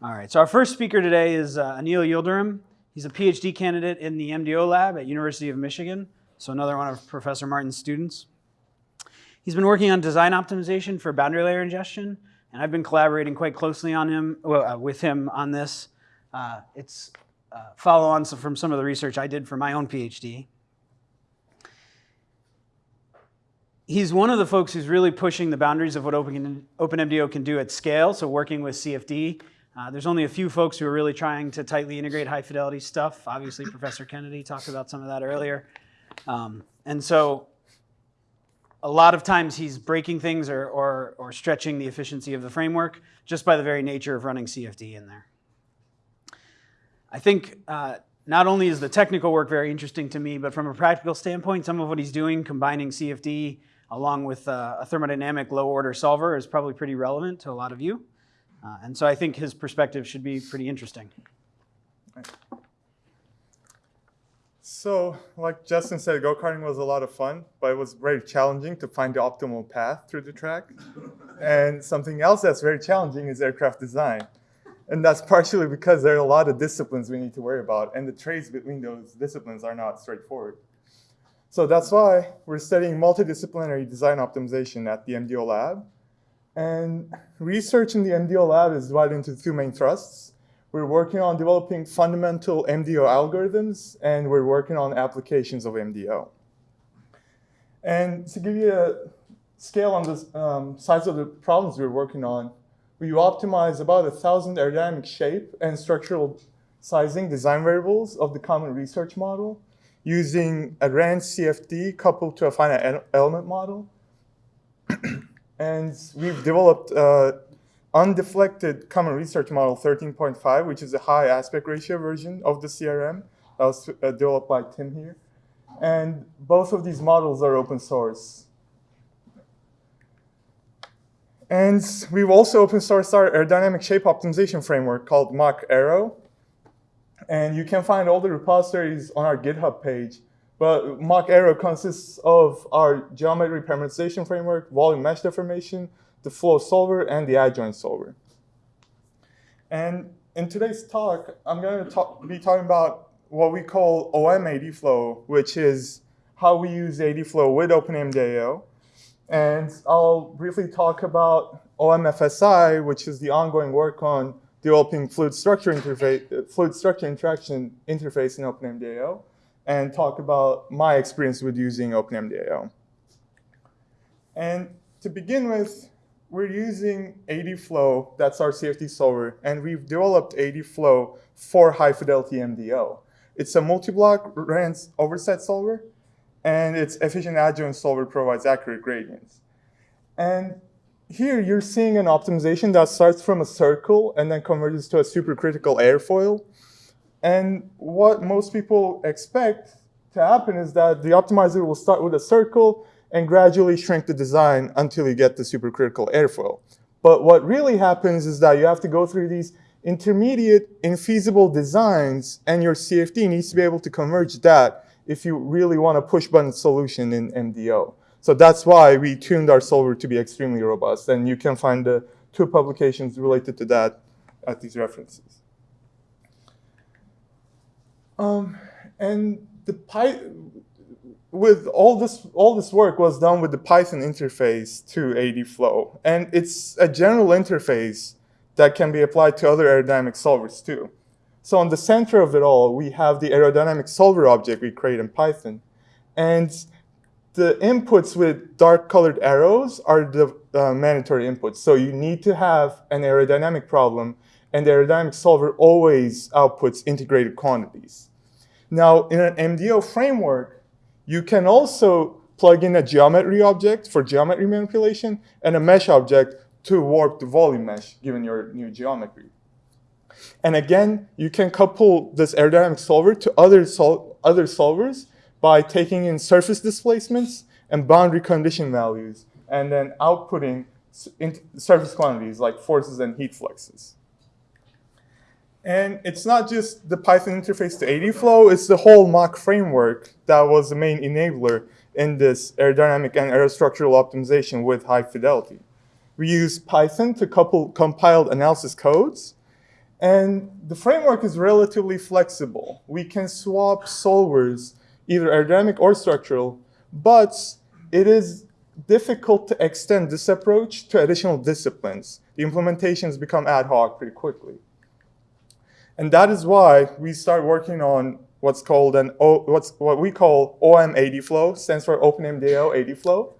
All right, so our first speaker today is uh, Anil Yildirim. He's a PhD candidate in the MDO lab at University of Michigan, so another one of Professor Martins' students. He's been working on design optimization for boundary layer ingestion, and I've been collaborating quite closely on him, well, uh, with him on this. Uh, it's uh, follow-on from some of the research I did for my own PhD. He's one of the folks who's really pushing the boundaries of what Open, OpenMDAO can do at scale, so working with CFD uh, there's only a few folks who are really trying to tightly integrate high fidelity stuff. Obviously, Professor Kennedy talked about some of that earlier. Um, and so a lot of times he's breaking things or, or, or, stretching the efficiency of the framework just by the very nature of running CFD in there. I think uh, not only is the technical work very interesting to me, but from a practical standpoint, some of what he's doing, combining CFD along with uh, a thermodynamic low order solver is probably pretty relevant to a lot of you. Uh, and so I think his perspective should be pretty interesting. So, like Justin said, go-karting was a lot of fun, but it was very challenging to find the optimal path through the track. and something else that's very challenging is aircraft design. And that's partially because there are a lot of disciplines we need to worry about, and the trades between those disciplines are not straightforward. So that's why we're studying multidisciplinary design optimization at the MDO lab. And research in the MDO lab is divided into two main thrusts. We're working on developing fundamental MDO algorithms, and we're working on applications of MDO. And to give you a scale on the um, size of the problems we're working on, we optimize about a thousand aerodynamic shape and structural sizing design variables of the common research model using a RANS CFD coupled to a finite element model. And we've developed uh, undeflected common research model 13.5, which is a high aspect ratio version of the CRM that was uh, developed by Tim here. And both of these models are open source. And we've also open sourced our aerodynamic shape optimization framework called Mach Aero. And you can find all the repositories on our GitHub page. But Mach Aero consists of our geometry parameterization framework, volume mesh deformation, the flow solver, and the adjoint solver. And in today's talk, I'm going to talk, be talking about what we call OM AD flow, which is how we use AD flow with OpenMDAO. And I'll briefly talk about OMFSI, which is the ongoing work on developing fluid structure fluid structure interaction interface in OpenMDAO and talk about my experience with using OpenMDAO. And to begin with, we're using ADFlow, that's our CFD solver, and we've developed ADFlow for high fidelity MDO. It's a multi-block RANS overset solver, and its efficient adjoint solver provides accurate gradients. And here you're seeing an optimization that starts from a circle and then converges to a supercritical airfoil. And what most people expect to happen is that the optimizer will start with a circle and gradually shrink the design until you get the supercritical airfoil. But what really happens is that you have to go through these intermediate infeasible designs and your CFD needs to be able to converge that if you really want a push button solution in MDO. So that's why we tuned our solver to be extremely robust. And you can find the two publications related to that at these references. Um, and the Py with all this all this work was done with the Python interface to ADFlow, and it's a general interface that can be applied to other aerodynamic solvers too. So on the center of it all, we have the aerodynamic solver object we create in Python, and the inputs with dark colored arrows are the uh, mandatory inputs. So you need to have an aerodynamic problem, and the aerodynamic solver always outputs integrated quantities. Now, in an MDO framework, you can also plug in a geometry object for geometry manipulation and a mesh object to warp the volume mesh given your new geometry. And again, you can couple this aerodynamic solver to other, sol other solvers by taking in surface displacements and boundary condition values and then outputting surface quantities like forces and heat fluxes. And it's not just the Python interface to ADFlow, it's the whole Mach framework that was the main enabler in this aerodynamic and aerostructural optimization with high fidelity. We use Python to couple compiled analysis codes, And the framework is relatively flexible. We can swap solvers, either aerodynamic or structural, but it is difficult to extend this approach to additional disciplines. The implementations become ad hoc pretty quickly. And that is why we start working on what's called an o, what's what we call OM AD flow, stands for OpenMDAO AD flow,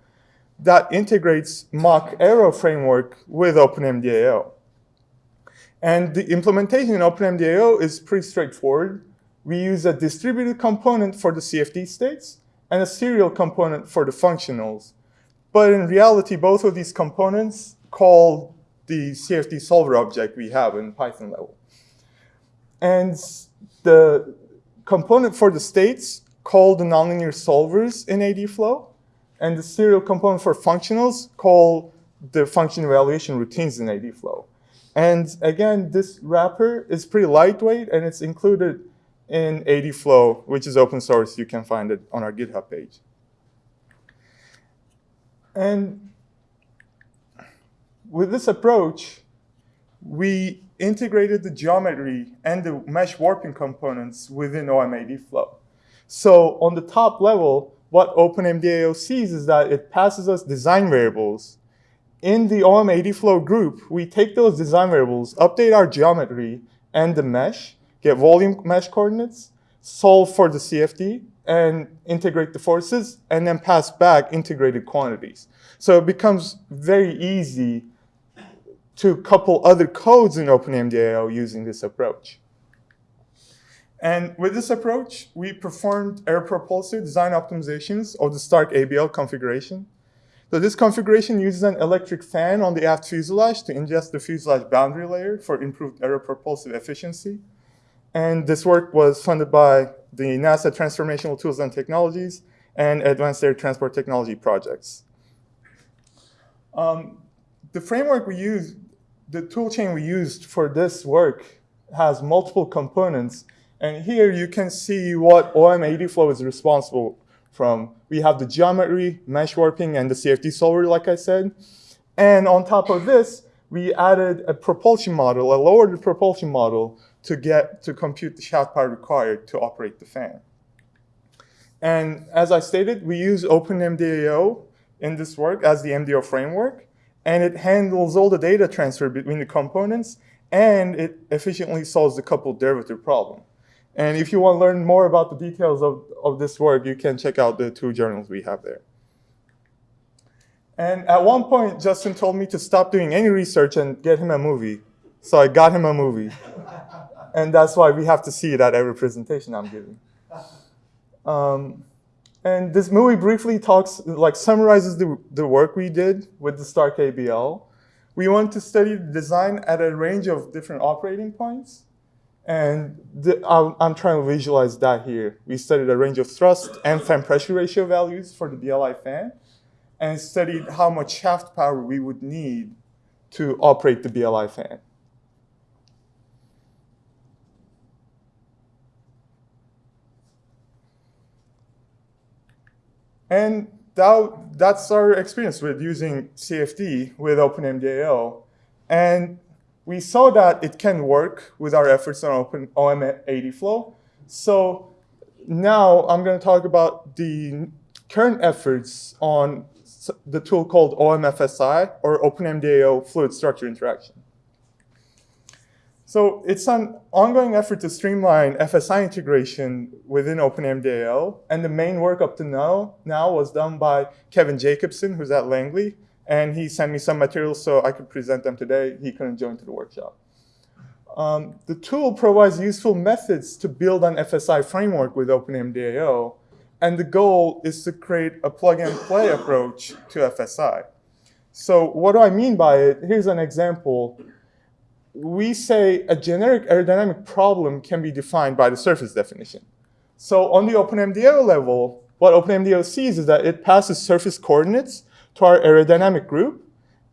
that integrates Mach Aero framework with OpenMDAO. And the implementation in OpenMDAO is pretty straightforward. We use a distributed component for the CFD states and a serial component for the functionals. But in reality, both of these components call the CFD solver object we have in Python level. And the component for the states call the nonlinear solvers in AD flow, and the serial component for functionals call the function evaluation routines in AD flow. And again, this wrapper is pretty lightweight, and it's included in AD flow, which is open source. You can find it on our GitHub page. And with this approach, we integrated the geometry and the mesh warping components within OMAD flow. So on the top level, what OpenMDAO sees is that it passes us design variables. In the OMAD flow group, we take those design variables, update our geometry and the mesh, get volume mesh coordinates, solve for the CFD, and integrate the forces, and then pass back integrated quantities. So it becomes very easy to couple other codes in OpenMDAO using this approach. And with this approach, we performed aeropropulsive design optimizations of the STARC-ABL configuration. So this configuration uses an electric fan on the aft fuselage to ingest the fuselage boundary layer for improved aeropropulsive efficiency. And this work was funded by the NASA Transformational Tools and Technologies and Advanced Air Transport Technology projects. Um, the framework we use, the toolchain we used for this work has multiple components. And here you can see what OM flow is responsible from. We have the geometry, mesh warping, and the CFD solver, like I said. And on top of this, we added a propulsion model, a low-order propulsion model to get to compute the shaft power required to operate the fan. And as I stated, we use OpenMDAO in this work as the MDO framework, and it handles all the data transfer between the components, and it efficiently solves the coupled derivative problem. And if you want to learn more about the details of, of this work, you can check out the two journals we have there. And at one point, Justin told me to stop doing any research and get him a movie. So I got him a movie. and that's why we have to see it at every presentation I'm giving. Um, and this movie briefly talks, like summarizes the, the work we did with the STARC-ABL. We want to study the design at a range of different operating points. And the, I'm, I'm, trying to visualize that here. We studied a range of thrust and fan pressure ratio values for the BLI fan and studied how much shaft power we would need to operate the BLI fan. And that, that's our experience with using CFD with OpenMDAO. And we saw that it can work with our efforts on Open OM ADFlow. So now I'm going to talk about the current efforts on the tool called OMFSI, or OpenMDAO Fluid Structure Interaction. So it's an ongoing effort to streamline FSI integration within OpenMDAO, and the main work up to now, now was done by Kevin Jacobson, who's at Langley, and he sent me some materials so I could present them today. He couldn't join to the workshop. Um, the tool provides useful methods to build an FSI framework with OpenMDAO, and the goal is to create a plug-and-play approach to FSI. So what do I mean by it? Here's an example we say a generic aerodynamic problem can be defined by the surface definition. So on the OpenMDAO level, what OpenMDAO sees is that it passes surface coordinates to our aerodynamic group,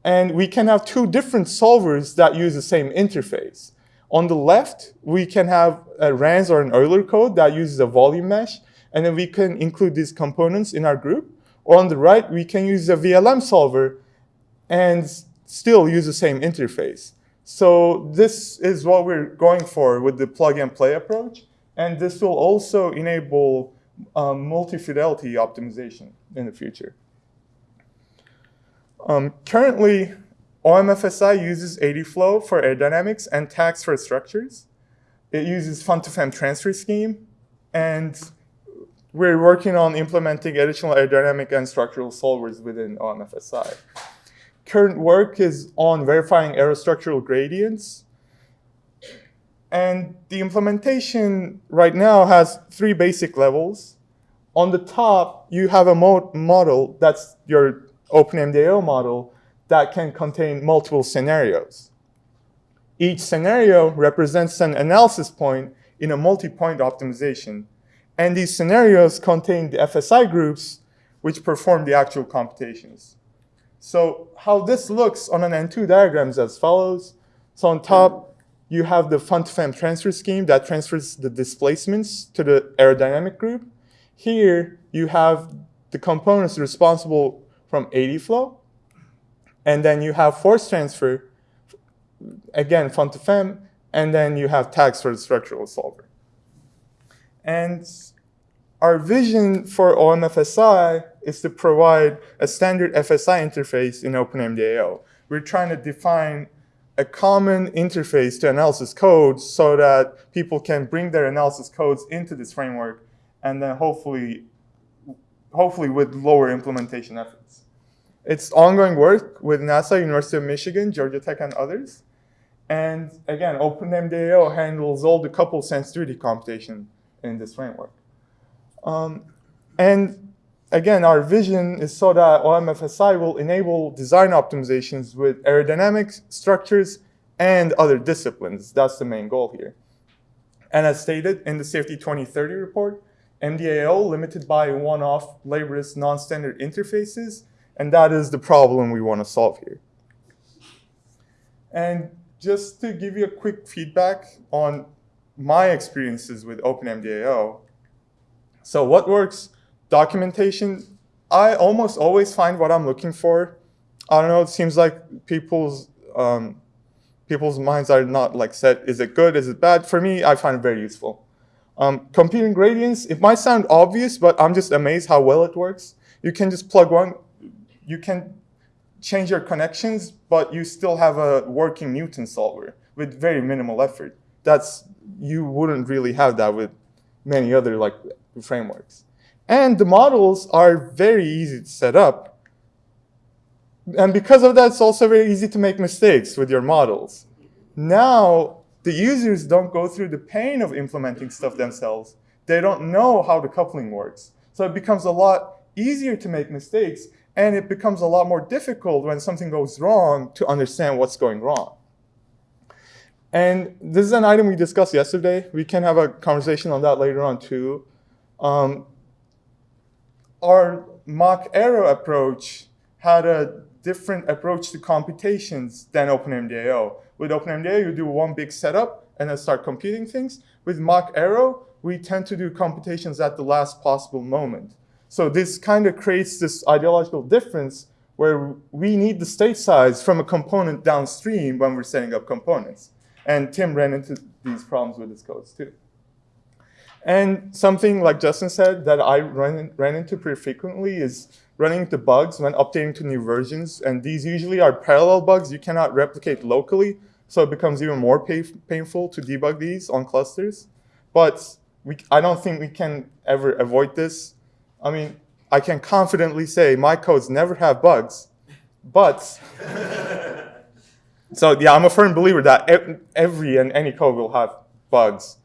and we can have two different solvers that use the same interface. On the left, we can have a RANS or an Euler code that uses a volume mesh, and then we can include these components in our group. Or on the right, we can use a VLM solver and still use the same interface. So this is what we're going for with the plug and play approach. And this will also enable um, multi-fidelity optimization in the future. Um, currently, OMFSI uses ADFlow for aerodynamics and TACS for structures. It uses FUNtoFEM transfer scheme, and we're working on implementing additional aerodynamic and structural solvers within OMFSI. Current work is on verifying aerostructural gradients. And the implementation right now has three basic levels. On the top, you have a mo model that's your OpenMDAO model that can contain multiple scenarios. Each scenario represents an analysis point in a multi-point optimization. And these scenarios contain the FSI groups which perform the actual computations. So how this looks on an N2 diagram is as follows. So on top, you have the FUNtoFEM transfer scheme that transfers the displacements to the aerodynamic group. Here, you have the components responsible from AD flow. And then you have force transfer, again, FUNtoFEM, and then you have TACS for the structural solver. And our vision for OMFSI is to provide a standard FSI interface in OpenMDAO. We're trying to define a common interface to analysis codes so that people can bring their analysis codes into this framework and then hopefully, hopefully with lower implementation efforts. It's ongoing work with NASA, University of Michigan, Georgia Tech, and others. And again, OpenMDAO handles all the couple sensitivity computation in this framework. Um, and again, our vision is so that OMFSI will enable design optimizations with aerodynamics, structures, and other disciplines. That's the main goal here. And as stated in the CFD 2030 report, MDAO limited by one-off laborious non-standard interfaces, and that is the problem we want to solve here. And just to give you a quick feedback on my experiences with OpenMDAO, so what works? Documentation. I almost always find what I'm looking for. I don't know, it seems like people's um, people's minds are not like set, is it good, is it bad? For me, I find it very useful. Um, computing gradients, it might sound obvious, but I'm just amazed how well it works. You can just plug one, you can change your connections, but you still have a working Newton solver with very minimal effort. That's, you wouldn't really have that with many other like frameworks. And the models are very easy to set up. And because of that, it's also very easy to make mistakes with your models. Now, the users don't go through the pain of implementing stuff themselves. They don't know how the coupling works. So it becomes a lot easier to make mistakes, and it becomes a lot more difficult when something goes wrong to understand what's going wrong. And this is an item we discussed yesterday. We can have a conversation on that later on too. Um, our Mach Aero approach had a different approach to computations than OpenMDAO. With OpenMDAO, you do one big setup and then start computing things. With Mach Aero, we tend to do computations at the last possible moment. So this kind of creates this ideological difference where we need the state size from a component downstream when we're setting up components. And Tim ran into these problems with his codes too. And something like Justin said that I run, ran into pretty frequently is running into bugs when updating to new versions. And these usually are parallel bugs you cannot replicate locally. So it becomes even more pay, painful to debug these on clusters. But we, I don't think we can ever avoid this. I mean, I can confidently say my codes never have bugs. But, so yeah, I'm a firm believer that every and any code will have bugs.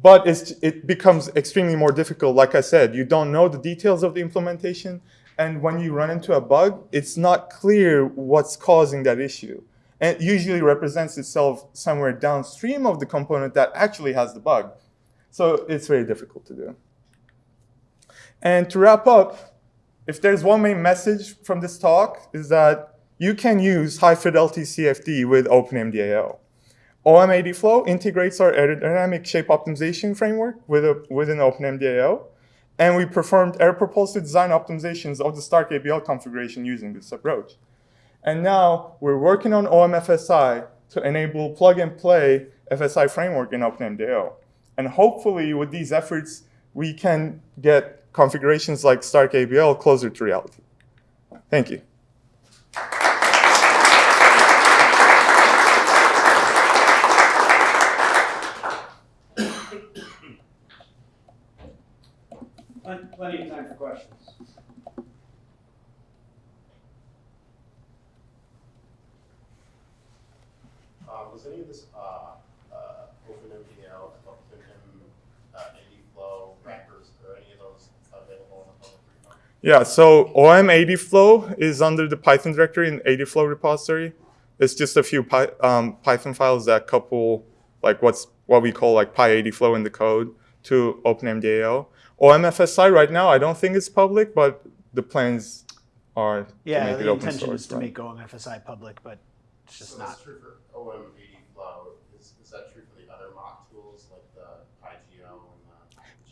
But it becomes extremely more difficult. Like I said, you don't know the details of the implementation. And when you run into a bug, it's not clear what's causing that issue. And it usually represents itself somewhere downstream of the component that actually has the bug. So it's very difficult to do. And to wrap up, if there's one main message from this talk is that you can use high fidelity CFD with OpenMDAO. OMADFlow integrates our aerodynamic shape optimization framework with a, within OpenMDAO, and we performed aeropropulsive design optimizations of the STARC-ABL configuration using this approach. And now we're working on OMFSI to enable plug and play FSI framework in OpenMDAO. And hopefully with these efforts, we can get configurations like STARC-ABL closer to reality. Thank you. Time for questions. Uh, was any of this, uh, uh, OpenMDAO, OpenM, uh, ADFlow, Wrappers, or any of those available in the public repo? Yeah, so OM ADFlow is under the Python directory in ADFlow repository. It's just a few Py, um, Python files that couple like what's what we call like PyADFlow in the code to OpenMDAO. OMFSI right now, I don't think it's public, but the plans are Yeah, to make it the open intention source. is to right? make OMFSI public, but it's just So not. that's true for OM ADFlow, is, is that true for the other Mach tools, like the PyGeo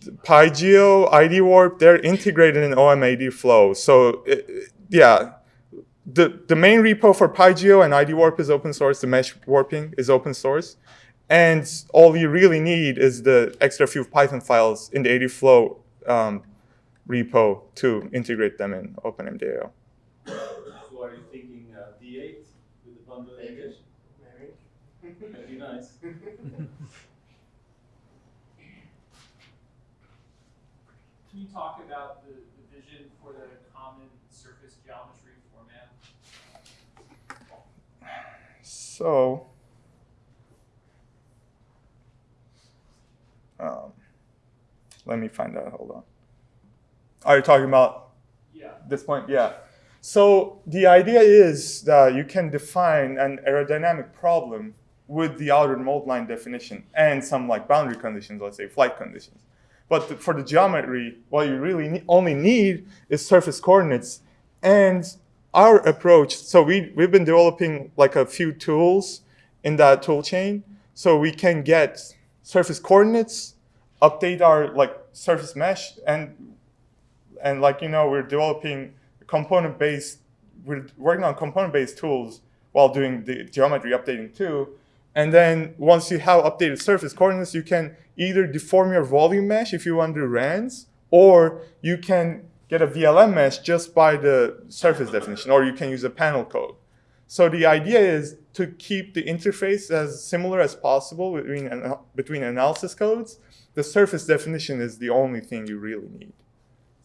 and the? PyGeo, IDWarp, they're integrated in OM ADFlow. So it- it- yeah, the, the main repo for PyGeo and IDWarp is open source. The mesh warping is open source. And all you really need is the extra few Python files in the ADFlow um, repo to integrate them in OpenMDAO. So are you thinking uh, D8 with the bundle Maybe. Maybe. That'd be nice. Can you talk about the, the vision for the common surface geometry format? So, um, let me find out. Hold on. Are you talking about Yeah. this point? Yeah. So the idea is that you can define an aerodynamic problem with the outer mold line definition and some like boundary conditions, let's say flight conditions. But th- for the geometry, what you really ne- only need is surface coordinates. And our approach, so we, we've been developing like a few tools in that tool chain. So we can get surface coordinates, update our like surface mesh, and and like you know we're developing component based we're working on component based tools while doing the geometry updating too. And then once you have updated surface coordinates you can either deform your volume mesh if you want to do RANS or you can get a vlm mesh just by the surface definition or you can use a panel code so the idea is to keep the interface as similar as possible between, between analysis codes the surface definition is the only thing you really need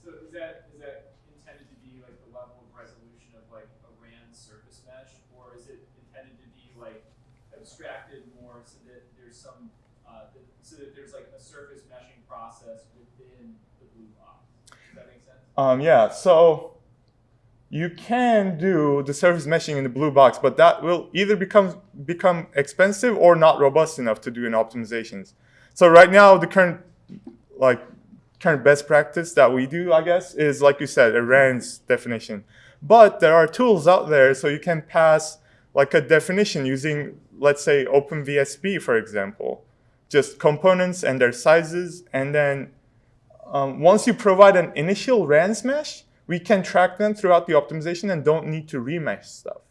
So is that, is that intended to be like the level of resolution of like a RANS surface mesh? Or is it intended to be like abstracted more so that there's some, uh, that, so that there's like a surface meshing process within the blue box? Does that make sense? Um, yeah, so you can do the surface meshing in the blue box, but that will either become become expensive or not robust enough to do in optimizations. So right now, the current like current best practice that we do, I guess, is like you said, a RANS definition. But there are tools out there, so you can pass like a definition using, let's say, OpenVSP, for example, just components and their sizes, and then um, once you provide an initial RANS mesh, we can track them throughout the optimization and don't need to remesh stuff.